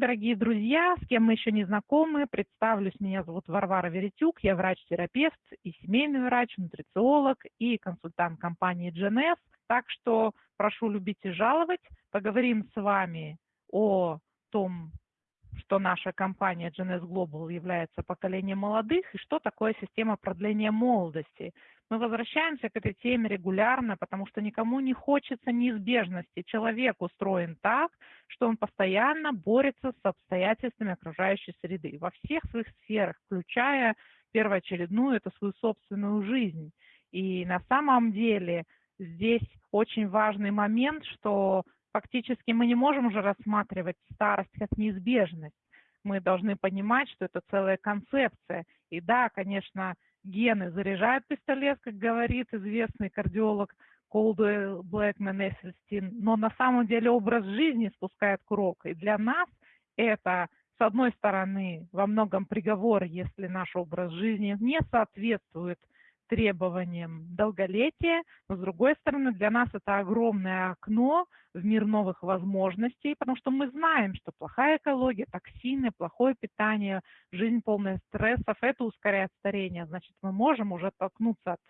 дорогие друзья, с кем мы еще не знакомы, представлюсь, меня зовут Варвара Веретюк, я врач-терапевт и семейный врач, нутрициолог и консультант компании GNS. Так что прошу любить и жаловать. Поговорим с вами о том, что наша компания GNS Global является поколением молодых и что такое система продления молодости. Мы возвращаемся к этой теме регулярно, потому что никому не хочется неизбежности. Человек устроен так, что он постоянно борется с обстоятельствами окружающей среды во всех своих сферах, включая первоочередную, это свою собственную жизнь. И на самом деле здесь очень важный момент, что фактически мы не можем уже рассматривать старость как неизбежность. Мы должны понимать, что это целая концепция. И да, конечно, гены заряжают пистолет, как говорит известный кардиолог Колдуэлл Блэкман Эссельстин, но на самом деле образ жизни спускает курок. И для нас это, с одной стороны, во многом приговор, если наш образ жизни не соответствует требованиям долголетия, но с другой стороны для нас это огромное окно в мир новых возможностей, потому что мы знаем, что плохая экология, токсины, плохое питание, жизнь полная стрессов, это ускоряет старение. Значит, мы можем уже оттолкнуться от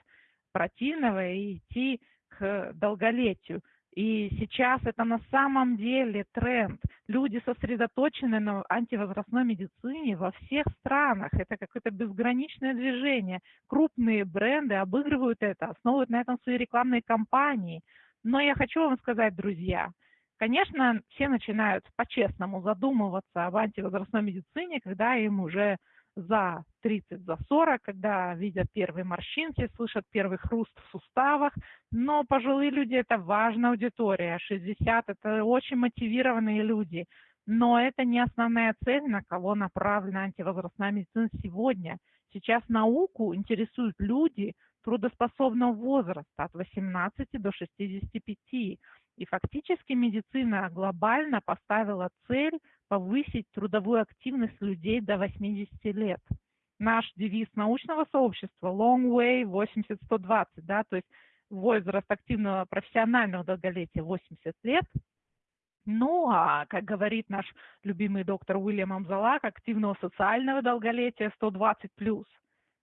противного и идти к долголетию. И сейчас это на самом деле тренд. Люди сосредоточены на антивозрастной медицине во всех странах. Это какое-то безграничное движение. Крупные бренды обыгрывают это, основывают на этом свои рекламные кампании. Но я хочу вам сказать, друзья, конечно, все начинают по-честному задумываться об антивозрастной медицине, когда им уже за 30, за 40, когда видят первые морщинки, слышат первый хруст в суставах. Но пожилые люди – это важная аудитория, 60 – это очень мотивированные люди. Но это не основная цель, на кого направлена антивозрастная медицина сегодня. Сейчас науку интересуют люди трудоспособного возраста от 18 до 65. И фактически медицина глобально поставила цель повысить трудовую активность людей до 80 лет. Наш девиз научного сообщества Long Way 80-120, да, то есть возраст активного профессионального долголетия 80 лет. Ну, а, как говорит наш любимый доктор Уильям Амзалак, активного социального долголетия 120 плюс.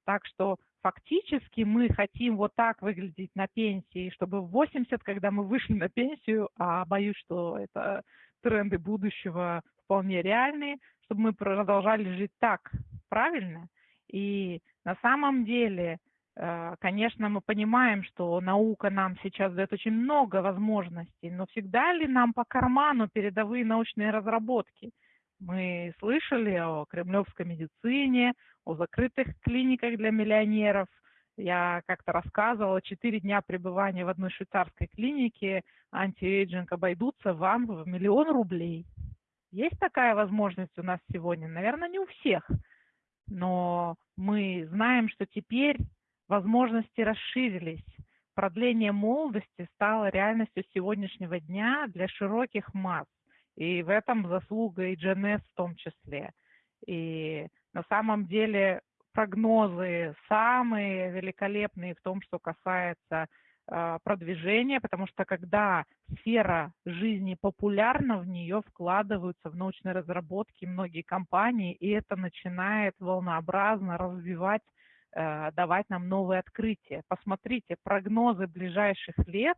Так что фактически мы хотим вот так выглядеть на пенсии, чтобы в 80, когда мы вышли на пенсию, а боюсь, что это тренды будущего вполне реальные, чтобы мы продолжали жить так, правильно? И на самом деле, э, конечно, мы понимаем, что наука нам сейчас дает очень много возможностей, но всегда ли нам по карману передовые научные разработки? Мы слышали о кремлевской медицине, о закрытых клиниках для миллионеров. Я как-то рассказывала, четыре дня пребывания в одной швейцарской клинике anti-aging обойдутся вам в миллион рублей. Есть такая возможность у нас сегодня? Наверное, не у всех. Но мы знаем, что теперь возможности расширились. Продление молодости стало реальностью сегодняшнего дня для широких масс. И в этом заслуга и Jeunesse в том числе. И на самом деле прогнозы самые великолепные в том, что касается а, продвижения, потому что когда сфера жизни популярна, в нее вкладываются в научные разработки многие компании, и это начинает волнообразно развивать, э, давать нам новые открытия. Посмотрите, прогнозы ближайших лет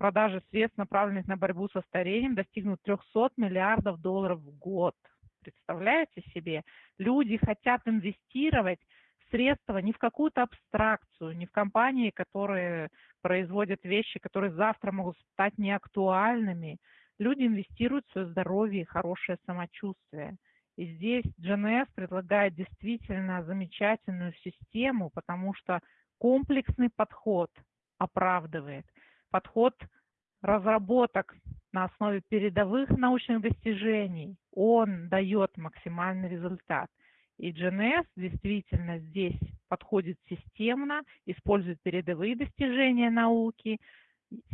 продажи средств, направленных на борьбу со старением, достигнут 300 миллиардов долларов в год. Представляете себе? Люди хотят инвестировать средства не в какую-то абстракцию, не в компании, которые производят вещи, которые завтра могут стать неактуальными. Люди инвестируют в свое здоровье и хорошее самочувствие. И здесь GNS предлагает действительно замечательную систему, потому что комплексный подход оправдывает. Подход разработок на основе передовых научных достижений, он дает максимальный результат. И GNS действительно здесь подходит системно, использует передовые достижения науки.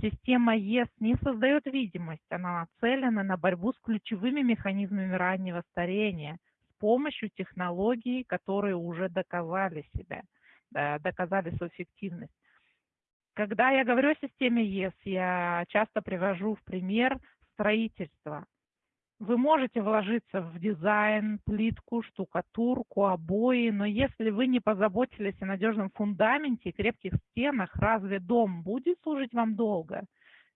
Система ЕС не создает видимость, она нацелена на борьбу с ключевыми механизмами раннего старения с помощью технологий, которые уже доказали себя, доказали свою эффективность. Когда я говорю о системе ЕС, я часто привожу в пример строительство. Вы можете вложиться в дизайн, плитку, штукатурку, обои, но если вы не позаботились о надежном фундаменте и крепких стенах, разве дом будет служить вам долго?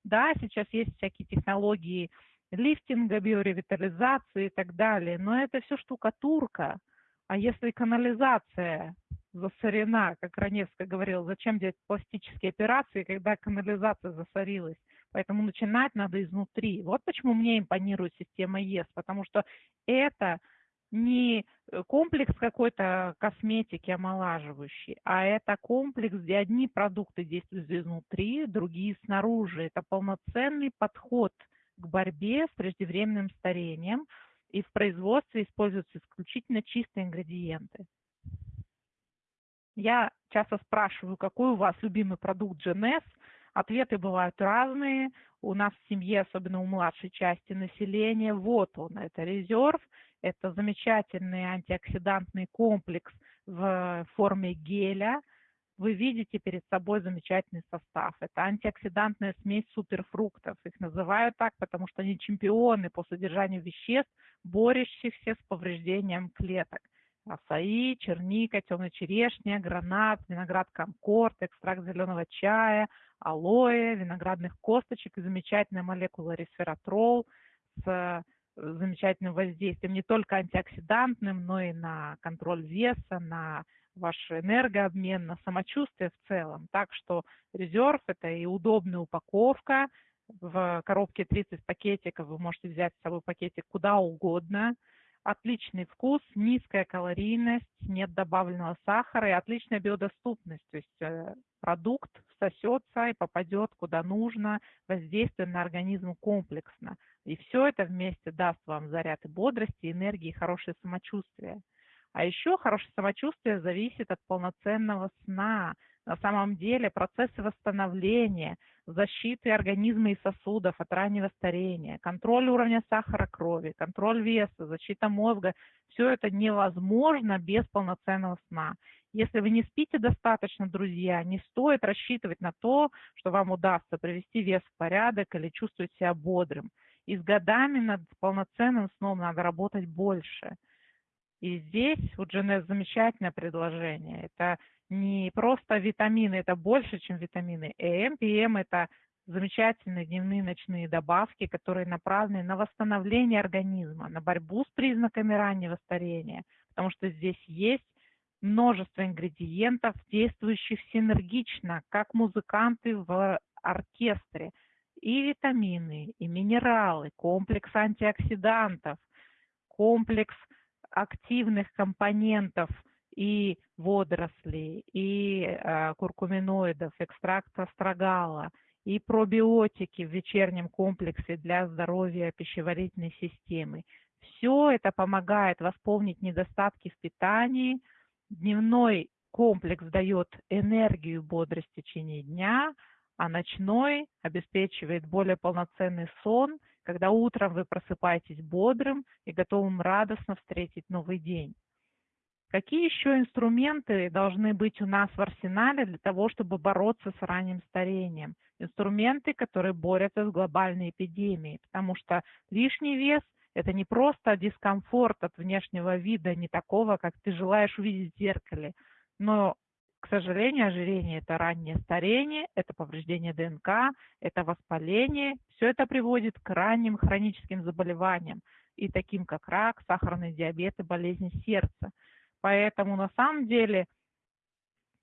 Да, сейчас есть всякие технологии лифтинга, биоревитализации и так далее, но это все штукатурка. А если канализация засорена, как Раневская говорила, зачем делать пластические операции, когда канализация засорилась? Поэтому начинать надо изнутри. Вот почему мне импонирует система ЕС, потому что это не комплекс какой-то косметики омолаживающий, а это комплекс, где одни продукты действуют изнутри, другие снаружи. Это полноценный подход к борьбе с преждевременным старением, и в производстве используются исключительно чистые ингредиенты. Я часто спрашиваю, какой у вас любимый продукт GNS – Ответы бывают разные. У нас в семье, особенно у младшей части населения, вот он, это резерв, это замечательный антиоксидантный комплекс в форме геля. Вы видите перед собой замечательный состав. Это антиоксидантная смесь суперфруктов. Их называют так, потому что они чемпионы по содержанию веществ, борющихся с повреждением клеток. Асаи, черника, темная черешня, гранат, виноград конкорд, экстракт зеленого чая, алоэ, виноградных косточек и замечательная молекула ресвератрол с э, замечательным воздействием не только антиоксидантным, но и на контроль веса, на ваш энергообмен, на самочувствие в целом. Так что резерв – это и удобная упаковка. В коробке 30 пакетиков вы можете взять с собой пакетик куда угодно – отличный вкус, низкая калорийность, нет добавленного сахара и отличная биодоступность. То есть э, продукт сосется и попадет куда нужно, воздействует на организм комплексно. И все это вместе даст вам заряд и бодрости, энергии, и хорошее самочувствие. А еще хорошее самочувствие зависит от полноценного сна. На самом деле процессы восстановления, защиты организма и сосудов от раннего старения, контроль уровня сахара крови, контроль веса, защита мозга – все это невозможно без полноценного сна. Если вы не спите достаточно, друзья, не стоит рассчитывать на то, что вам удастся привести вес в порядок или чувствовать себя бодрым. И с годами над полноценным сном надо работать больше. И здесь у Дженес замечательное предложение. Это не просто витамины, это больше, чем витамины. ЭМ, ПМ – это замечательные дневные ночные добавки, которые направлены на восстановление организма, на борьбу с признаками раннего старения, потому что здесь есть множество ингредиентов, действующих синергично, как музыканты в оркестре. И витамины, и минералы, комплекс антиоксидантов, комплекс активных компонентов и водорослей, и э, куркуминоидов, экстракт астрагала, и пробиотики в вечернем комплексе для здоровья пищеварительной системы. Все это помогает восполнить недостатки в питании – Дневной комплекс дает энергию, бодрость в течение дня, а ночной обеспечивает более полноценный сон, когда утром вы просыпаетесь бодрым и готовым радостно встретить новый день. Какие еще инструменты должны быть у нас в арсенале для того, чтобы бороться с ранним старением? Инструменты, которые борются с глобальной эпидемией, потому что лишний вес – это не просто дискомфорт от внешнего вида, не такого, как ты желаешь увидеть в зеркале, но к сожалению, ожирение – это раннее старение, это повреждение ДНК, это воспаление. Все это приводит к ранним хроническим заболеваниям, и таким как рак, сахарный диабет и болезни сердца. Поэтому на самом деле –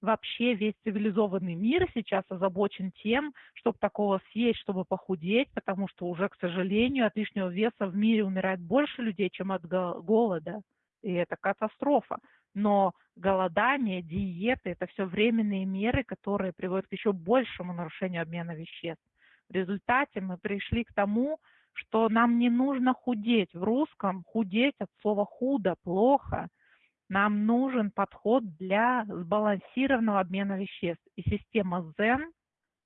вообще весь цивилизованный мир сейчас озабочен тем, чтобы такого съесть, чтобы похудеть, потому что уже, к сожалению, от лишнего веса в мире умирает больше людей, чем от голода. И это катастрофа. Но голодание, диеты – это все временные меры, которые приводят к еще большему нарушению обмена веществ. В результате мы пришли к тому, что нам не нужно худеть. В русском худеть от слова худо, плохо – нам нужен подход для сбалансированного обмена веществ. И система Zen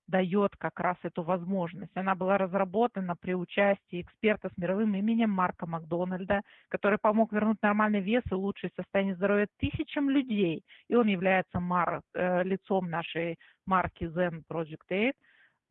дает как раз эту возможность. Она была разработана при участии эксперта с мировым именем Марка Макдональда, который помог вернуть нормальный вес и улучшить состояние здоровья тысячам людей. И он является мар, э, лицом нашей марки Zen Project 8.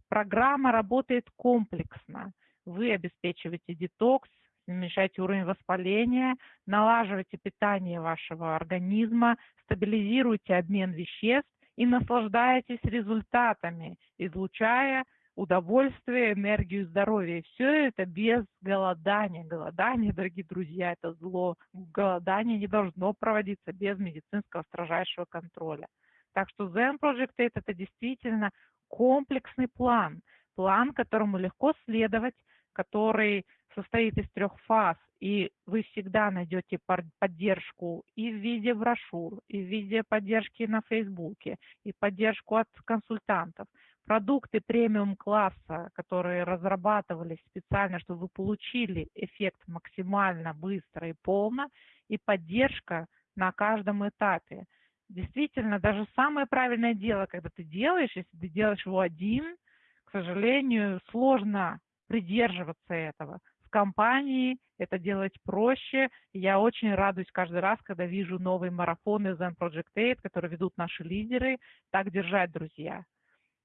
Программа работает комплексно. Вы обеспечиваете детокс, уменьшаете уровень воспаления, налаживаете питание вашего организма, стабилизируете обмен веществ и наслаждаетесь результатами, излучая удовольствие, энергию, здоровье. все это без голодания. Голодание, дорогие друзья, это зло. Голодание не должно проводиться без медицинского строжайшего контроля. Так что Zen Project 8 это действительно комплексный план, план, которому легко следовать, который состоит из трех фаз, и вы всегда найдете поддержку и в виде брошюр, и в виде поддержки на Фейсбуке, и поддержку от консультантов. Продукты премиум-класса, которые разрабатывались специально, чтобы вы получили эффект максимально быстро и полно, и поддержка на каждом этапе. Действительно, даже самое правильное дело, когда ты делаешь, если ты делаешь его один, к сожалению, сложно придерживаться этого. В компании это делать проще. Я очень радуюсь каждый раз, когда вижу новые марафоны Zen Project 8, которые ведут наши лидеры. Так держать, друзья.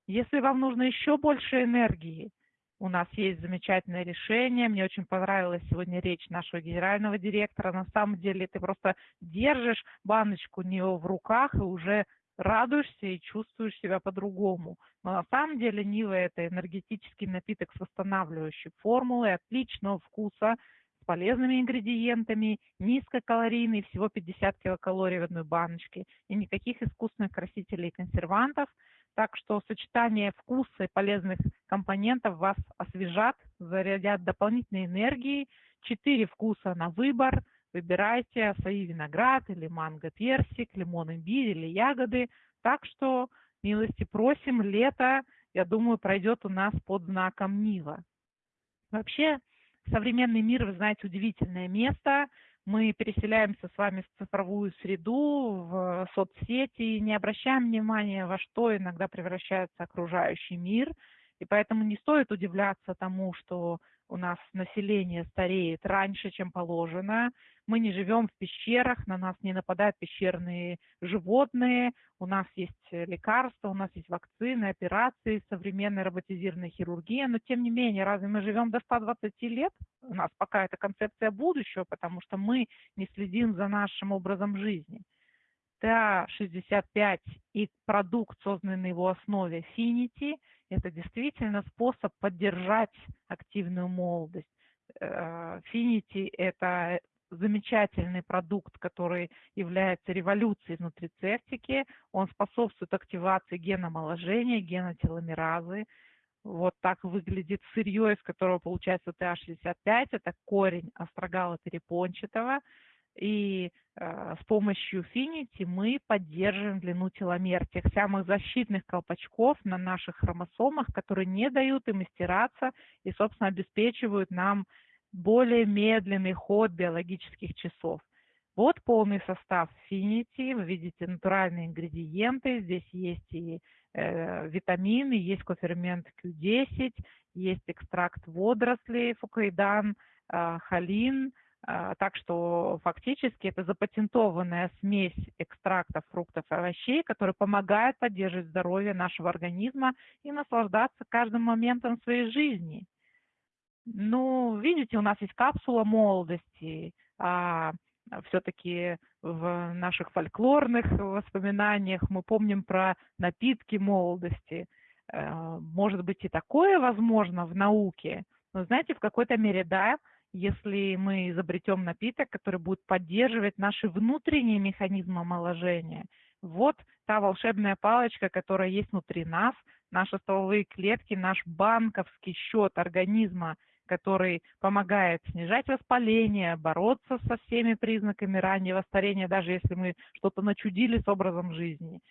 Если вам нужно еще больше энергии, у нас есть замечательное решение. Мне очень понравилась сегодня речь нашего генерального директора. На самом деле ты просто держишь баночку не в руках и уже радуешься и чувствуешь себя по-другому. Но на самом деле Нива – это энергетический напиток с восстанавливающей формулой, отличного вкуса, с полезными ингредиентами, низкокалорийный, всего 50 килокалорий в одной баночке, и никаких искусственных красителей и консервантов. Так что сочетание вкуса и полезных компонентов вас освежат, зарядят дополнительной энергией. Четыре вкуса на выбор – Выбирайте свои виноград или манго, персик, лимон, имбирь или ягоды. Так что, милости просим, лето, я думаю, пройдет у нас под знаком Нива. Вообще, современный мир, вы знаете, удивительное место. Мы переселяемся с вами в цифровую среду, в соцсети, не обращаем внимания, во что иногда превращается окружающий мир. И поэтому не стоит удивляться тому, что у нас население стареет раньше, чем положено. Мы не живем в пещерах, на нас не нападают пещерные животные, у нас есть лекарства, у нас есть вакцины, операции, современная роботизированная хирургия, но тем не менее, разве мы живем до 120 лет? У нас пока это концепция будущего, потому что мы не следим за нашим образом жизни. TA65 и продукт, созданный на его основе Finity, это действительно способ поддержать активную молодость. Finity – это замечательный продукт, который является революцией внутри цептики. Он способствует активации гена омоложения, гена теломеразы. Вот так выглядит сырье, из которого получается ТА-65. Это корень астрогала перепончатого. И э, с помощью Finity мы поддерживаем длину теломер, тех самых защитных колпачков на наших хромосомах, которые не дают им стираться и, собственно, обеспечивают нам более медленный ход биологических часов. Вот полный состав Finity. Вы видите натуральные ингредиенты. Здесь есть и э, витамины, есть кофермент Q10, есть экстракт водорослей, фукаидан, э, холин – а, так что фактически это запатентованная смесь экстрактов фруктов и овощей, которая помогает поддерживать здоровье нашего организма и наслаждаться каждым моментом своей жизни. Ну, видите, у нас есть капсула молодости, а все-таки в наших фольклорных воспоминаниях мы помним про напитки молодости. Э, может быть и такое возможно в науке, но знаете, в какой-то мере да, если мы изобретем напиток, который будет поддерживать наши внутренние механизмы омоложения. Вот та волшебная палочка, которая есть внутри нас, наши стволовые клетки, наш банковский счет организма, который помогает снижать воспаление, бороться со всеми признаками раннего старения, даже если мы что-то начудили с образом жизни,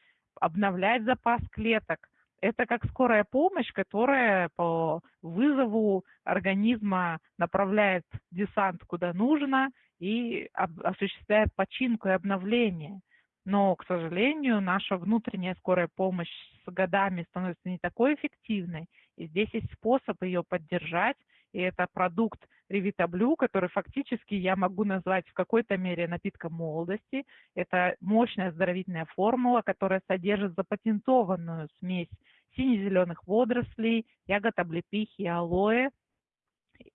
обновлять запас клеток, это как скорая помощь, которая по вызову организма направляет десант куда нужно и осуществляет починку и обновление. Но, к сожалению, наша внутренняя скорая помощь с годами становится не такой эффективной, и здесь есть способ ее поддержать, и это продукт Revitablue, который фактически я могу назвать в какой-то мере напитком молодости. Это мощная оздоровительная формула, которая содержит запатентованную смесь сине-зеленых водорослей, ягод облепихи и алоэ.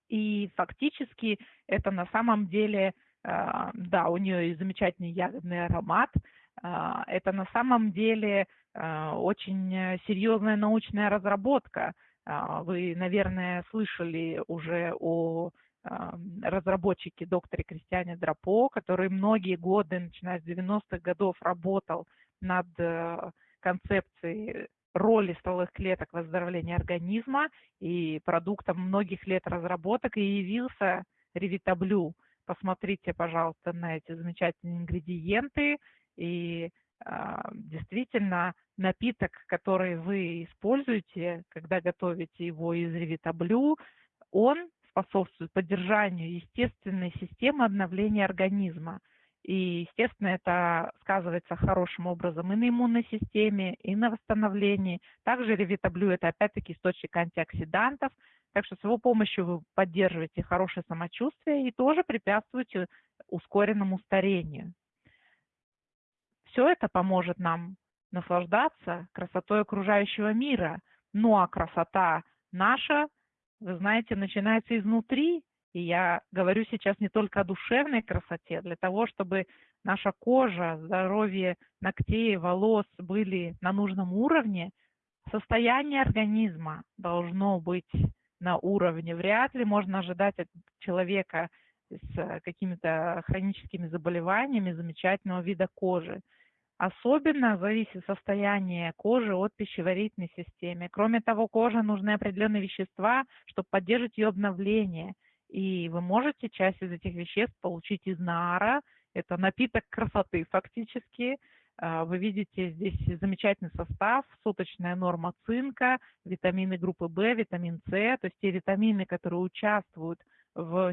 И фактически это на самом деле, а, да, у нее и замечательный ягодный аромат, а, это на самом деле а, очень серьезная научная разработка. Вы, наверное, слышали уже о разработчике докторе Кристиане Драпо, который многие годы, начиная с 90-х годов, работал над э, концепцией роли стволовых клеток в оздоровлении организма и продуктом многих лет разработок и явился ревитаблю. Посмотрите, пожалуйста, на эти замечательные ингредиенты. И действительно, напиток, который вы используете, когда готовите его из ревитаблю, он способствует поддержанию естественной системы обновления организма. И, естественно, это сказывается хорошим образом и на иммунной системе, и на восстановлении. Также ревитаблю – это опять-таки источник антиоксидантов, так что с его помощью вы поддерживаете хорошее самочувствие и тоже препятствуете ускоренному старению. Все это поможет нам наслаждаться красотой окружающего мира. Ну а красота наша, вы знаете, начинается изнутри, и я говорю сейчас не только о душевной красоте, для того, чтобы наша кожа, здоровье ногтей, волос были на нужном уровне, состояние организма должно быть на уровне. Вряд ли можно ожидать от человека с какими-то хроническими заболеваниями замечательного вида кожи. Особенно зависит состояние кожи от пищеварительной системы. Кроме того, коже нужны определенные вещества, чтобы поддерживать ее обновление – и вы можете часть из этих веществ получить из нара. Это напиток красоты фактически. А, вы видите здесь замечательный состав, суточная норма цинка, витамины группы В, витамин С, то есть те витамины, которые участвуют в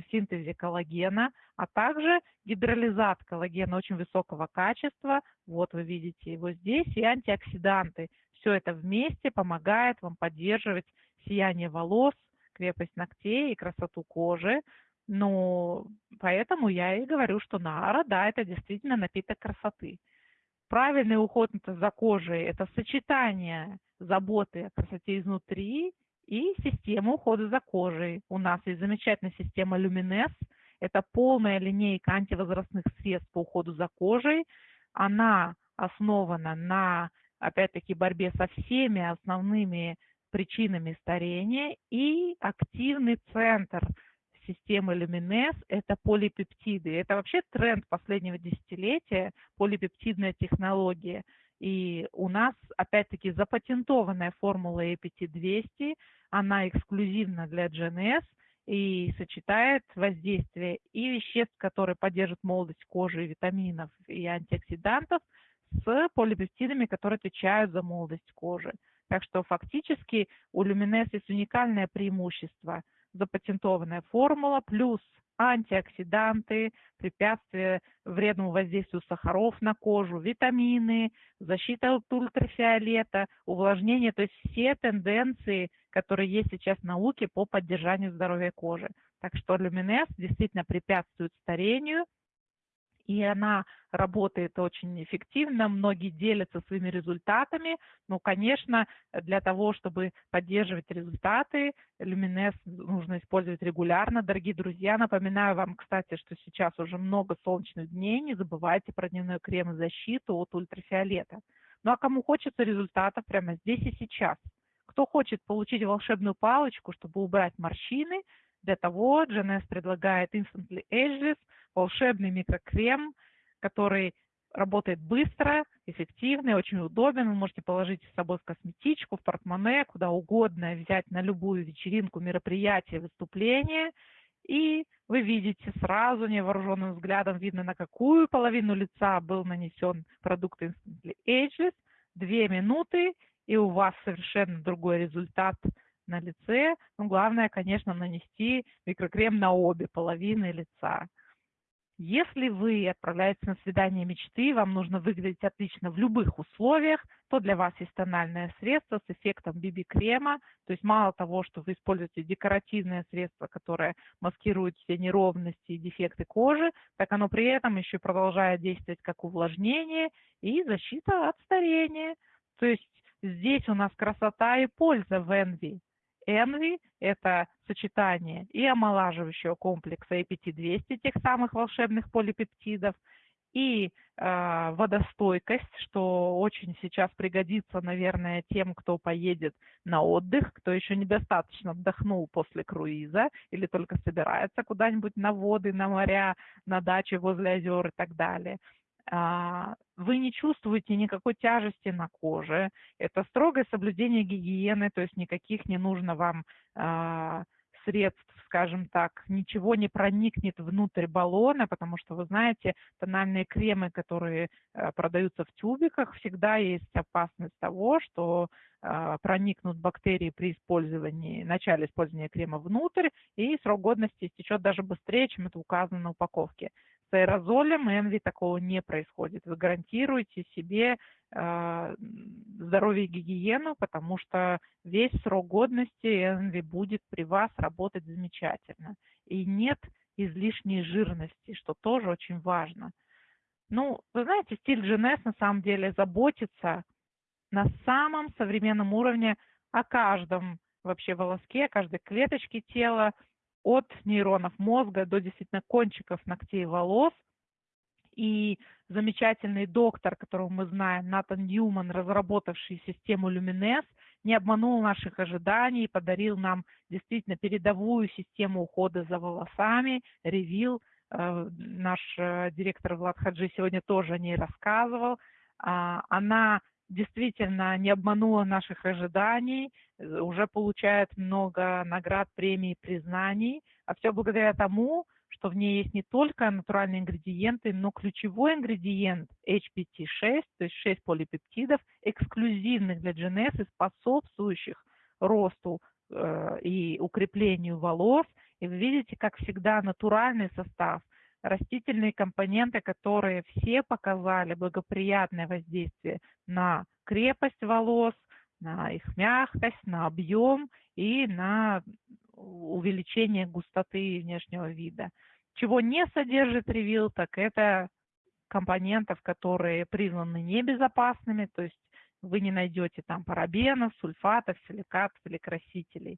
синтезе коллагена, а также гидролизат коллагена очень высокого качества. Вот вы видите его здесь, и антиоксиданты. Все это вместе помогает вам поддерживать сияние волос, крепость ногтей и красоту кожи. Ну, поэтому я и говорю, что Нара, да, это действительно напиток красоты. Правильный уход за кожей – это сочетание заботы о красоте изнутри и системы ухода за кожей. У нас есть замечательная система Luminess. Это полная линейка антивозрастных средств по уходу за кожей. Она основана на, опять-таки, борьбе со всеми основными причинами старения и активный центр системы Люминес – это полипептиды. Это вообще тренд последнего десятилетия, полипептидная технология. И у нас, опять-таки, запатентованная формула APT-200, она эксклюзивна для GNS и сочетает воздействие и веществ, которые поддерживают молодость кожи, витаминов и антиоксидантов, с полипептидами, которые отвечают за молодость кожи. Так что фактически у Люминес есть уникальное преимущество. Запатентованная формула плюс антиоксиданты, препятствие вредному воздействию сахаров на кожу, витамины, защита от ультрафиолета, увлажнение, то есть все тенденции, которые есть сейчас в науке по поддержанию здоровья кожи. Так что люминес действительно препятствует старению, и она работает очень эффективно, многие делятся своими результатами, но, конечно, для того, чтобы поддерживать результаты, Люминес нужно использовать регулярно. Дорогие друзья, напоминаю вам, кстати, что сейчас уже много солнечных дней, не забывайте про дневной крем и защиту от ультрафиолета. Ну а кому хочется результатов прямо здесь и сейчас? Кто хочет получить волшебную палочку, чтобы убрать морщины, для того GNS предлагает Instantly Ageless, волшебный микрокрем, который работает быстро, эффективно и очень удобен. Вы можете положить с собой в косметичку, в портмоне, куда угодно, взять на любую вечеринку, мероприятие, выступление. И вы видите сразу невооруженным взглядом, видно, на какую половину лица был нанесен продукт Instantly Ageless. Две минуты, и у вас совершенно другой результат – на лице. Но главное, конечно, нанести микрокрем на обе половины лица. Если вы отправляетесь на свидание мечты, вам нужно выглядеть отлично в любых условиях, то для вас есть тональное средство с эффектом BB-крема. То есть мало того, что вы используете декоративное средство, которое маскирует все неровности и дефекты кожи, так оно при этом еще продолжает действовать как увлажнение и защита от старения. То есть здесь у нас красота и польза в Envy Envy – это сочетание и омолаживающего комплекса APT-200, тех самых волшебных полипептидов, и э, водостойкость, что очень сейчас пригодится, наверное, тем, кто поедет на отдых, кто еще недостаточно отдохнул после круиза или только собирается куда-нибудь на воды, на моря, на дачи возле озер и так далее. А, вы не чувствуете никакой тяжести на коже. Это строгое соблюдение гигиены, то есть никаких не нужно вам а, средств, скажем так, ничего не проникнет внутрь баллона, потому что, вы знаете, тональные кремы, которые э, продаются в тюбиках, всегда есть опасность того, что проникнут бактерии при использовании, начале использования крема внутрь, и срок годности истечет даже быстрее, чем это указано на упаковке. С аэрозолем Envy такого не происходит. Вы гарантируете себе э, здоровье и гигиену, потому что весь срок годности Envy будет при вас работать замечательно. И нет излишней жирности, что тоже очень важно. Ну, вы знаете, стиль GNS на самом деле заботится на самом современном уровне о каждом вообще волоске, о каждой клеточке тела, от нейронов мозга до действительно кончиков ногтей и волос. И замечательный доктор, которого мы знаем, Натан Ньюман, разработавший систему Luminess, не обманул наших ожиданий и подарил нам действительно передовую систему ухода за волосами, ревил. Э, наш э, директор Влад Хаджи сегодня тоже о ней рассказывал. А, она действительно не обманула наших ожиданий, э, уже получает много наград, премий, признаний, а все благодаря тому, что в ней есть не только натуральные ингредиенты, но ключевой ингредиент HPT6, то есть 6 полипептидов, эксклюзивных для GNS и способствующих росту э, и укреплению волос. И вы видите, как всегда, натуральный состав – растительные компоненты, которые все показали благоприятное воздействие на крепость волос, на их мягкость, на объем и на увеличение густоты внешнего вида. Чего не содержит ревил, так это компонентов, которые признаны небезопасными, то есть вы не найдете там парабенов, сульфатов, силикатов или красителей.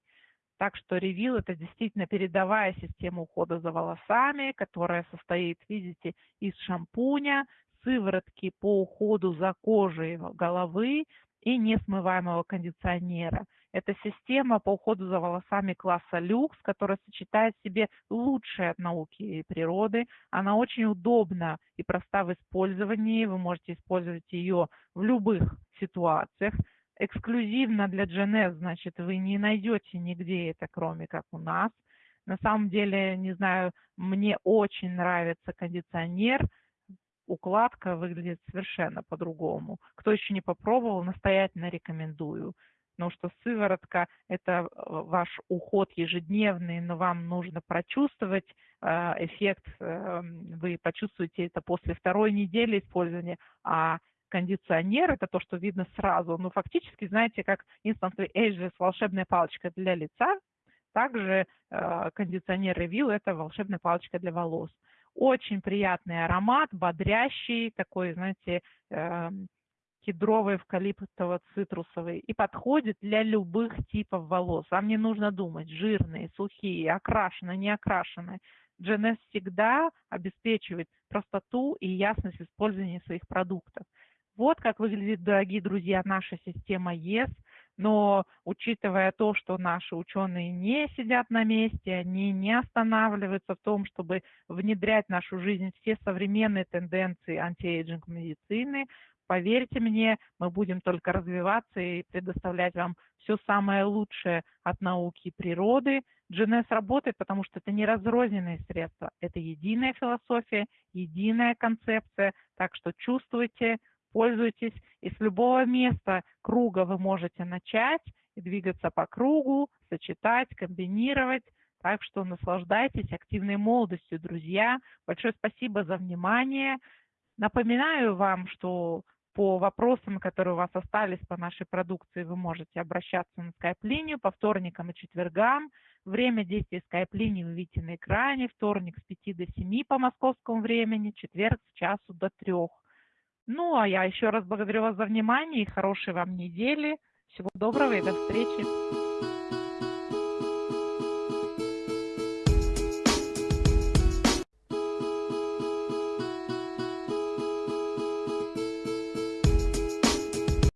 Так что ревил это действительно передовая система ухода за волосами, которая состоит, видите, из шампуня, сыворотки по уходу за кожей головы и несмываемого кондиционера. Это система по уходу за волосами класса люкс, которая сочетает в себе лучшее от науки и природы. Она очень удобна и проста в использовании. Вы можете использовать ее в любых ситуациях эксклюзивно для GNS, значит, вы не найдете нигде это, кроме как у нас. На самом деле, не знаю, мне очень нравится кондиционер, укладка выглядит совершенно по-другому. Кто еще не попробовал, настоятельно рекомендую. Потому что сыворотка – это ваш уход ежедневный, но вам нужно прочувствовать э, эффект, э, вы почувствуете это после второй недели использования, а кондиционер, это то, что видно сразу. Но фактически, знаете, как Instant Ageless волшебная палочка для лица, также э, кондиционер Review это волшебная палочка для волос. Очень приятный аромат, бодрящий, такой, знаете, э, кедровый, эвкалиптово-цитрусовый и подходит для любых типов волос. Вам не нужно думать, жирные, сухие, окрашенные, не окрашенные. Jeunesse всегда обеспечивает простоту и ясность использования своих продуктов. Вот как выглядит, дорогие друзья, наша система YES. Но учитывая то, что наши ученые не сидят на месте, они не останавливаются в том, чтобы внедрять в нашу жизнь все современные тенденции anti-aging медицины, поверьте мне, мы будем только развиваться и предоставлять вам все самое лучшее от науки и природы. GNS работает, потому что это не разрозненные средства, это единая философия, единая концепция, так что чувствуйте, пользуйтесь. И с любого места круга вы можете начать и двигаться по кругу, сочетать, комбинировать. Так что наслаждайтесь активной молодостью, друзья. Большое спасибо за внимание. Напоминаю вам, что по вопросам, которые у вас остались по нашей продукции, вы можете обращаться на скайп-линию по вторникам и четвергам. Время действия скайп-линии вы видите на экране. Вторник с 5 до 7 по московскому времени, четверг с часу до 3. Ну, а я еще раз благодарю вас за внимание и хорошей вам недели. Всего доброго и до встречи.